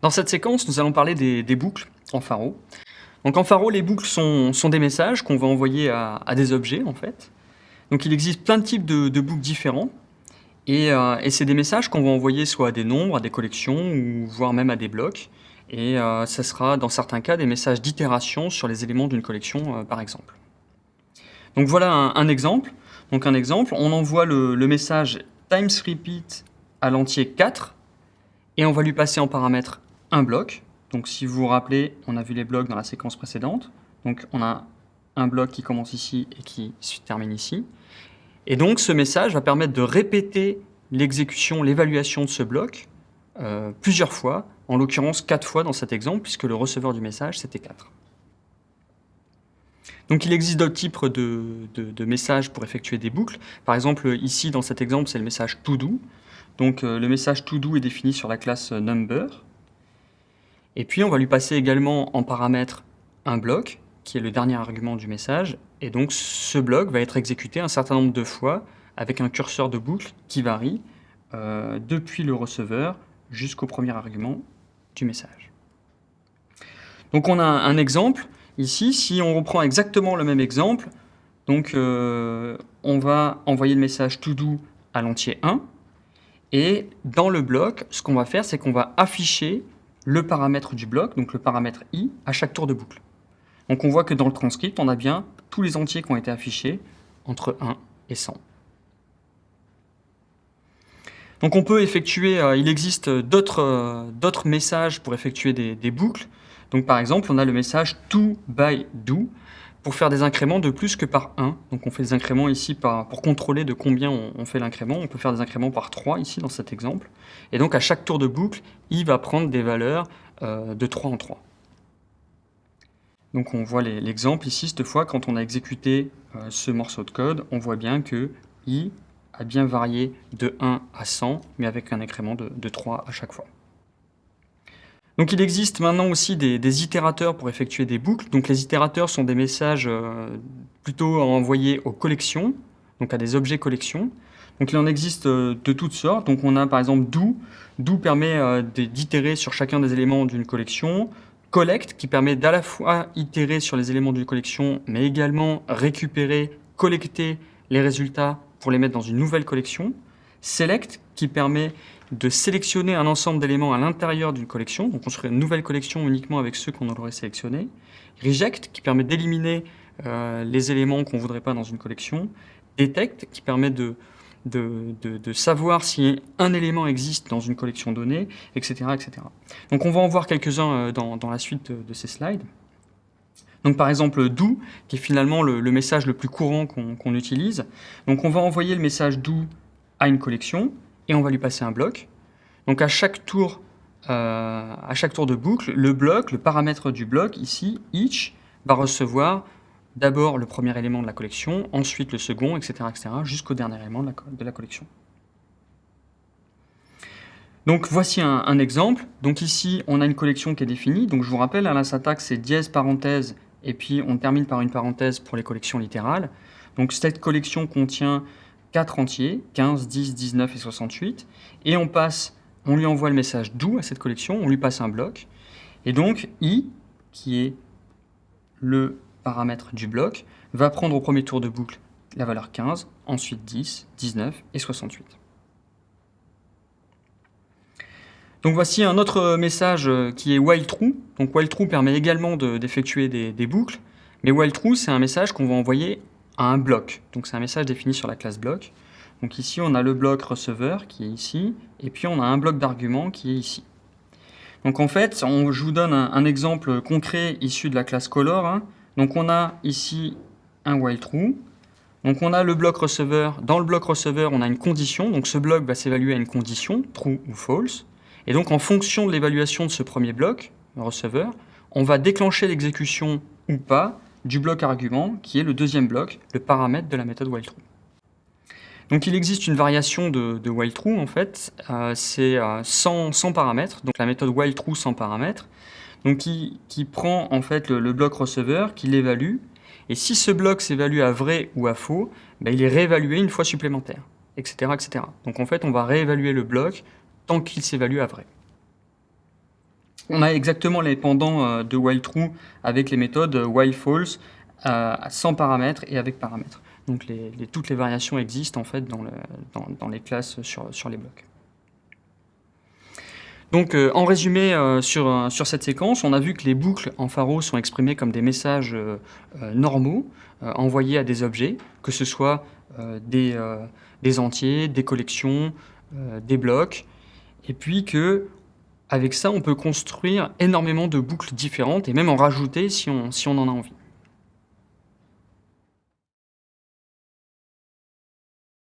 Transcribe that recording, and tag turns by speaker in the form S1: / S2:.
S1: Dans cette séquence, nous allons parler des, boucles en pharo. Donc en pharo, les boucles sont, des messages qu'on va envoyer à, des objets en fait. Donc il existe plein de types de, boucles différents. Et, euh, et c'est des messages qu'on va envoyer soit à des nombres, à des collections, ou voire même à des blocs. Et euh, ça sera dans certains cas des messages d'itération sur les éléments d'une collection euh, par exemple. Donc voilà un, un, exemple. Donc un exemple, on envoie le, le message times repeat à l'entier 4 et on va lui passer en paramètre un bloc. Donc si vous vous rappelez, on a vu les blocs dans la séquence précédente. Donc on a un bloc qui commence ici et qui se termine ici. Et donc ce message va permettre de répéter l'exécution, l'évaluation de ce bloc euh, plusieurs fois, en l'occurrence quatre fois dans cet exemple, puisque le receveur du message c'était 4. Donc il existe d'autres types de, messages pour effectuer des boucles. Par exemple, ici dans cet exemple, c'est le message todo. Donc euh, le message todo est défini sur la classe number. Et puis on va lui passer également en paramètre un bloc, qui est le dernier argument du message. Et donc ce bloc va être exécuté un certain nombre de fois avec un curseur de boucle qui varie euh, depuis le receveur jusqu'au premier argument du message. Donc on a un exemple ici. Si on reprend exactement le même exemple, donc euh, on va envoyer le message to do à l'entier 1. Et dans le bloc, ce qu'on va faire, c'est qu'on va afficher le paramètre du bloc, donc le paramètre i, à chaque tour de boucle. Donc on voit que dans le transcript, on a bien tous les entiers qui ont été affichés entre 1 et 100. Donc on peut effectuer, euh, il existe d'autres euh, messages pour effectuer des, des, boucles. Donc par exemple, on a le message to by do pour faire des incréments de plus que par 1. Donc on fait des incréments ici par, pour contrôler de combien on, fait l'incrément. On peut faire des incréments par 3 ici dans cet exemple. Et donc à chaque tour de boucle, il va prendre des valeurs euh, de 3 en 3. Donc on voit l'exemple ici, cette fois, quand on a exécuté euh, ce morceau de code, on voit bien que i a bien varié de 1 à 100, mais avec un incrément de, de 3 à chaque fois. Donc il existe maintenant aussi des, itérateurs pour effectuer des boucles. Donc les itérateurs sont des messages euh, plutôt envoyés aux collections, donc à des objets collections. Donc il en existe euh, de toutes sortes. Donc on a par exemple do. Do permet euh, d'itérer sur chacun des éléments d'une collection. Collect qui permet d'à la fois itérer sur les éléments d'une collection, mais également récupérer, collecter les résultats pour les mettre dans une nouvelle collection. Select qui permet de sélectionner un ensemble d'éléments à l'intérieur d'une collection, donc construire une nouvelle collection uniquement avec ceux qu'on aurait sélectionnés. Reject, qui permet d'éliminer euh, les éléments qu'on ne voudrait pas dans une collection. Detect, qui permet de, de, de, savoir si un élément existe dans une collection donnée, etc. etc. Donc on va en voir quelques-uns euh, dans, dans, la suite de, ces slides. Donc par exemple do, qui est finalement le, message le plus courant qu'on qu utilise. Donc on va envoyer le message do à une collection, et on va lui passer un bloc. Donc à chaque tour, euh, à chaque tour de boucle, le bloc, le paramètre du bloc, ici, each, va recevoir d'abord le premier élément de la collection, ensuite le second, etc., etc., jusqu'au dernier élément de la, collection. Donc voici un, un, exemple. Donc ici, on a une collection qui est définie. Donc je vous rappelle, à la syntaxe, c'est dièse parenthèse, et puis on termine par une parenthèse pour les collections littérales. Donc cette collection contient 4 entiers, 15, 10, 19 et 68, et on lui envoie le message do à cette collection, on lui passe un bloc, et donc i, qui est le paramètre du bloc, va prendre au premier tour de boucle la valeur 15, ensuite 10, 19 et 68. Donc voici un autre message qui est while true. Donc while true permet également d'effectuer de, des, des, boucles, mais while true c'est un message qu'on va envoyer à un bloc. Donc c'est un message défini sur la classe bloc. Donc ici, on a le bloc receveur qui est ici, et puis on a un bloc d'arguments qui est ici. Donc en fait, on, je vous donne un, exemple concret issu de la classe color. Hein. Donc on a ici un while true. Donc on a le bloc receveur. Dans le bloc receveur, on a une condition. Donc ce bloc va s'évaluer à une condition, true ou false. Et donc en fonction de l'évaluation de ce premier bloc, receveur, on va déclencher l'exécution ou pas du bloc argument, qui est le deuxième bloc, le paramètre de la méthode while true. Donc il existe une variation de, de while true en fait, euh, c'est euh, sans, sans, donc la méthode while true sans paramètres, donc qui, prend en fait le, le bloc receveur, qui l'évalue, et si ce bloc s'évalue à vrai ou à faux, ben, il est réévalué une fois supplémentaire, etc., etc. Donc en fait on va réévaluer le bloc tant qu'il s'évalue à vrai. On a exactement les pendants euh, de while true avec les méthodes while false euh, sans paramètres et avec paramètres. Donc toutes les variations existent en fait dans, le, dans, les classes sur, les blocs. Donc euh, en résumé sur, cette séquence, on a vu que les boucles en pharo sont exprimées comme des messages normaux envoyés à des objets, que ce soit des entiers, des collections, des blocs, et puis que avec ça, on peut construire énormément de boucles différentes et même en rajouter si on, si on en a envie.